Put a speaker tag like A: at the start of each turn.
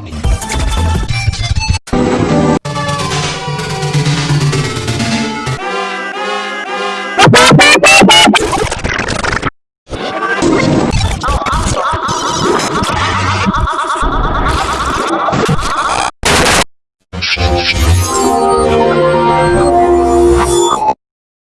A: México.
B: Thank you.